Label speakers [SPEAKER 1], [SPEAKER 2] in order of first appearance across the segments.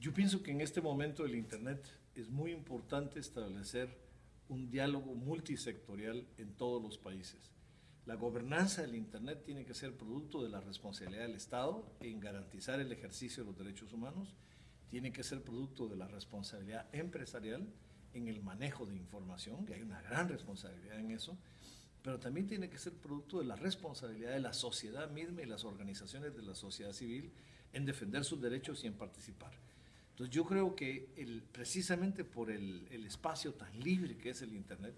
[SPEAKER 1] Yo pienso que en este momento del Internet es muy importante establecer un diálogo multisectorial en todos los países. La gobernanza del Internet tiene que ser producto de la responsabilidad del Estado en garantizar el ejercicio de los derechos humanos, tiene que ser producto de la responsabilidad empresarial en el manejo de información, que hay una gran responsabilidad en eso, pero también tiene que ser producto de la responsabilidad de la sociedad misma y las organizaciones de la sociedad civil en defender sus derechos y en participar. Entonces yo creo que el, precisamente por el, el, espacio tan libre que es el Internet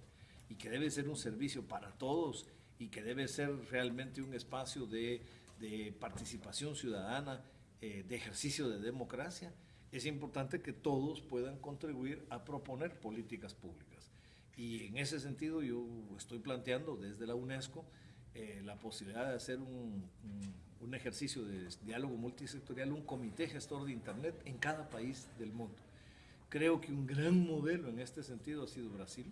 [SPEAKER 1] y que debe ser un servicio para todos y que debe ser realmente un espacio de, de participación ciudadana, eh, de ejercicio de democracia, es importante que todos puedan contribuir a proponer políticas públicas. Y en ese sentido yo estoy planteando desde la UNESCO eh, la posibilidad de hacer un, un, ejercicio de diálogo multisectorial, un comité gestor de Internet en cada país del mundo. Creo que un gran modelo en este sentido ha sido Brasil.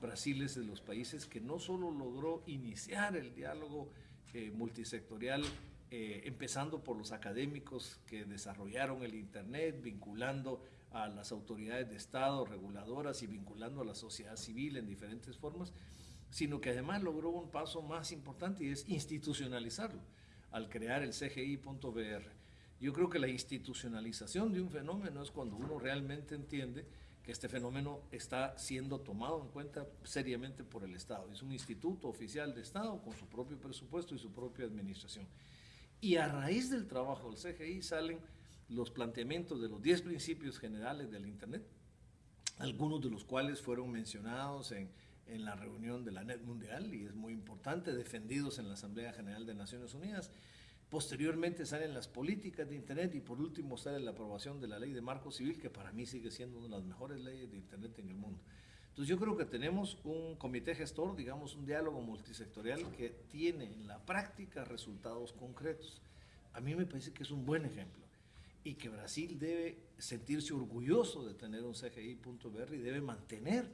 [SPEAKER 1] Brasil es de los países que no solo logró iniciar el diálogo eh, multisectorial, eh, empezando por los académicos que desarrollaron el Internet, vinculando a las autoridades de Estado, reguladoras y vinculando a la sociedad civil en diferentes formas, sino que además logró un paso más importante y es institucionalizarlo al crear el CGI.br. Yo creo que la institucionalización de un fenómeno es cuando uno realmente entiende que este fenómeno está siendo tomado en cuenta seriamente por el Estado. Es un instituto oficial de Estado con su propio presupuesto y su propia administración. Y a raíz del trabajo del CGI salen los planteamientos de los 10 principios generales del Internet, algunos de los cuales fueron mencionados en, en la reunión de la NET Mundial y es muy importante, defendidos en la Asamblea General de Naciones Unidas. Posteriormente salen las políticas de Internet y por último sale la aprobación de la ley de marco civil, que para mí sigue siendo una de las mejores leyes de Internet en el mundo. Entonces yo creo que tenemos un comité gestor, digamos un diálogo multisectorial que tiene en la práctica resultados concretos. A mí me parece que es un buen ejemplo y que Brasil debe sentirse orgulloso de tener un CGI.br y debe mantener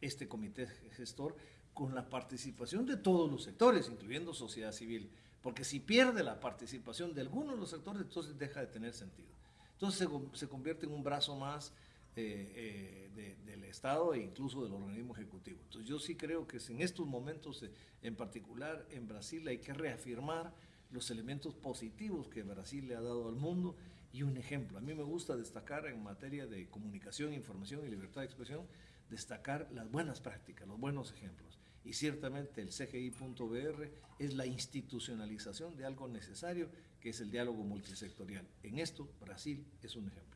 [SPEAKER 1] este comité gestor con la participación de todos los sectores, incluyendo sociedad civil, porque si pierde la participación de algunos de los sectores, entonces deja de tener sentido. Entonces se, se convierte en un brazo más eh, eh, del Estado e incluso del organismo ejecutivo. Entonces yo sí creo que en estos momentos, eh, en particular en Brasil, hay que reafirmar los elementos positivos que Brasil le ha dado al mundo y un ejemplo. A mí me gusta destacar en materia de comunicación, información y libertad de expresión, destacar las buenas prácticas, los buenos ejemplos. Y ciertamente el CGI.br es la institucionalización de algo necesario, que es el diálogo multisectorial. En esto, Brasil es un ejemplo.